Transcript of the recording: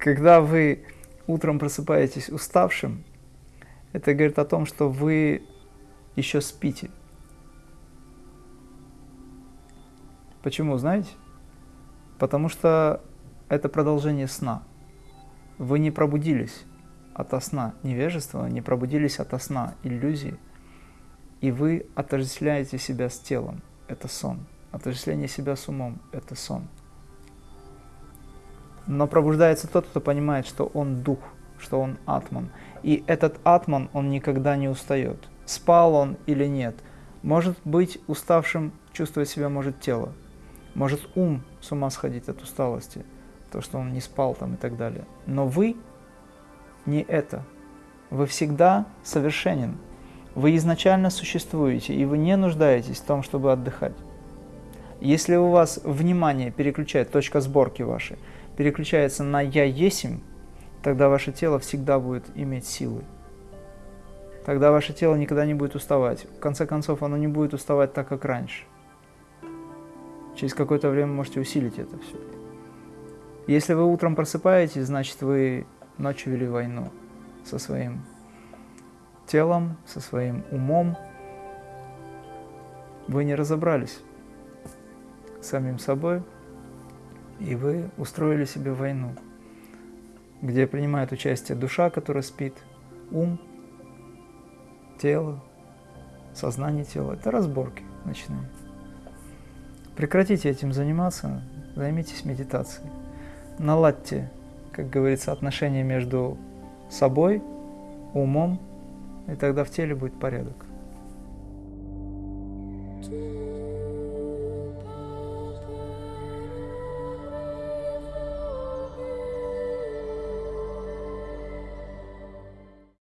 Когда вы утром просыпаетесь уставшим, это говорит о том, что вы еще спите. Почему, знаете? Потому что это продолжение сна. Вы не пробудились ото сна невежества, не пробудились ото сна иллюзии, и вы отождествляете себя с телом. Это сон. Отождествление себя с умом – это сон. Но пробуждается тот, кто понимает, что он дух, что он атман. И этот атман, он никогда не устает. Спал он или нет. Может быть уставшим, чувствовать себя может тело. Может ум с ума сходить от усталости, то, что он не спал там и так далее. Но вы не это. Вы всегда совершенен. Вы изначально существуете, и вы не нуждаетесь в том, чтобы отдыхать. Если у вас внимание переключает, точка сборки вашей, переключается на «я есим», тогда ваше тело всегда будет иметь силы. Тогда ваше тело никогда не будет уставать. В конце концов, оно не будет уставать так, как раньше. Через какое-то время можете усилить это все. Если вы утром просыпаетесь, значит, вы ночью вели войну со своим телом, со своим умом. Вы не разобрались самим собой, и вы устроили себе войну, где принимает участие душа, которая спит, ум, тело, сознание тела. Это разборки ночные. Прекратите этим заниматься, займитесь медитацией. Наладьте, как говорится, отношения между собой, умом, и тогда в теле будет порядок.